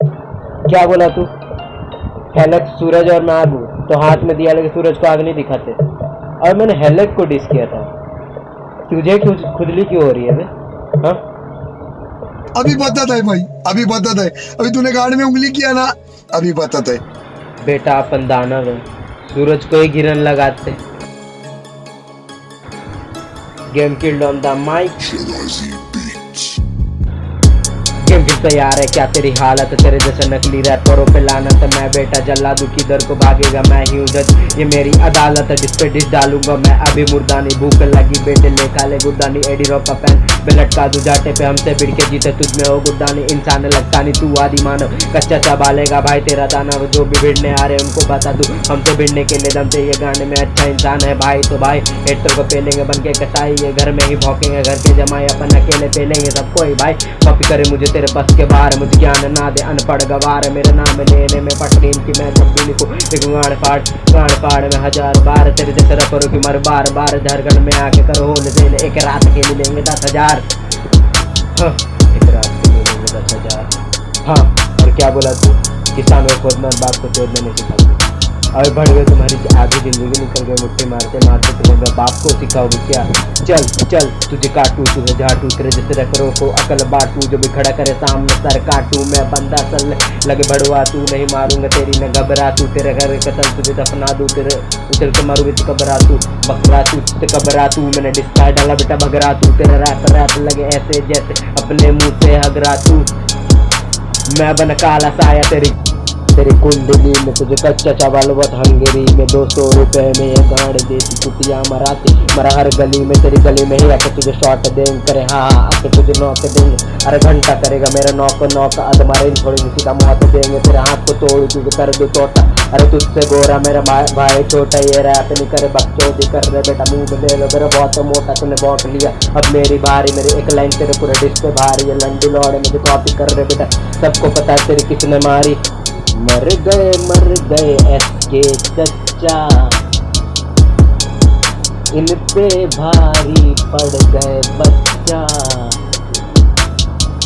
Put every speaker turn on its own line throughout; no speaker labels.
क्या बोला तू? हेलक सूरज और मैं आग हूँ तो हाथ में दिया लेकिन सूरज को आग नहीं दिखाते। और मैंने हेलक को डिस किया था। तुझे खुदली क्यों हो रही है बे? हाँ?
अभी बताता है भाई अभी बताता है। अभी तूने गाड़ में उंगली किया ना अभी बताता है।
बेटा अपन दानव है सूरज को ही गिरन लगाते। Game killed on the mic game फिर तैयार है? क्या तेरी हालत? तेरे जैसे नकली रैपरों पे लानत मैं बेटा जल्लादू किधर को भागेगा, मैं ही उधर ये मेरी अदालत है, जिस पे डिश डालूँगा, मैं अभी मुर्दानी भूख लगी, बेटे ले खा ले गुद्दानी एडी का पैन पे लटका दू जाटे पे हमसे बिड़ के जीते, तुझ में हो गुद्दानी इंसान लगता नहीं तू आदि मानव। कच्चा चबालेगा भाई, तेरा दाना जो भी भिड़ने आ रहे उनको बता दू। हमसे भिड़ने के लिए दम चाहिए गाने में अच्छा इंसान है भाई तो भाई हेटर को पेलेंगे बन के कटाई ये घर में ही भौकेंगे, घर के जमाए अपन अकेले पेलेंगे सबको ही भाई कॉपी करे मुझे तेरे बस के बाहर मुझे ज्ञान ना दे अनपढ़ गवार मेरा नाम लेने में पटरी की मैं भी लिखूँ। एक गाड़ फाड़ गाड़ फाड़ में हज़ार बार तेरे जैसे रखो की मर बार बार। झारखंड में आके करो होल सेल एक रात के लिए लेंगे दस हज़ार। हाँ, एक रात के लिए लेंगे दस हज़ार। हाँ और क्या बोला तू? किसान को खोदना बाप को तोड़ने नहीं सिखाती और बढ़ गए तुम्हारी आधी ज़िंदगी निकल गई, मुट्ठी मारते मारते तुम्हें बाप को सिखाओगे क्या? चल चल, तुझे काटू, तुझे झाटू, तेरे जैसे रखरो को अकल बाटू, जो भी खड़ा करे सामने सर काटू, मैं बंदा सल लगे बढ़वा तू, नहीं मारूँगा तेरी न घबरा तू, तेरे घर कतल तुझे दफना दूँ, तेरे उछल के मारूँगी तो घबरा तू, बकरा तू ते कबरा तू, मैंने डिस्का डाला बेटा बगरा तू, तेरा रैप रैप लगे ऐसे जैसे अपने मुँह से हगरा तू। मैं बन काला साया तेरी तेरी कुंडली में तुझे कच्चा चावल बहुत हंगेरी। में दो सौ रुपए में ये गाड़ देती कुटिया मराती। मरा हर गली में तेरी गली में ही आके तुझे शॉट देंगे करे हाँ आके तुझे नॉक देंगे अरे घंटा करेगा मेरा नॉक नॉक अद मारे थोड़ी सीधा मौत देंगे। तेरे हाथ को तोड़ तुझे कर दो टोटा अरे तुझसे गोरा मेरा भाई छोटा ये रैप नहीं करे बकचोदी कर रहे बेटा, मुँह ले लो। मेरा बहुत मोटा, तूने बांट लिया। अब मेरी बारी, मेरी एक लाइन तेरे पूरे डिश पे भारी है। लंडी लौड़े मुझे कॉपी कर रहे बेटा। सबको पता है तेरी किसने मारी। मर गए मर गए एसके चच्चा इन पे भारी पड़ गए बच्चा।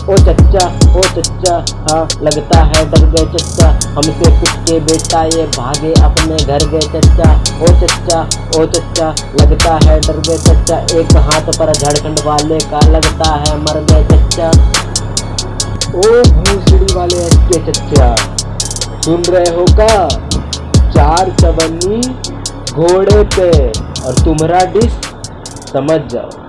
ओ चच्चा ओ चच्चा हाँ लगता है डर गए चच्चा हमसे कुछ के बेटा ये भागे अपने घर गए चच्चा ओ चच्चा ओ चच्चा लगता है डर गए चच्चा एक हाथ पर झारखंड वाले का लगता है मर गए चच्चा ओ भूसड़ी वाले एसके चच्चा सुन रहे हो का? चार चवन्नी घोड़े पे। और तुम्हारा डिश समझ जाओ।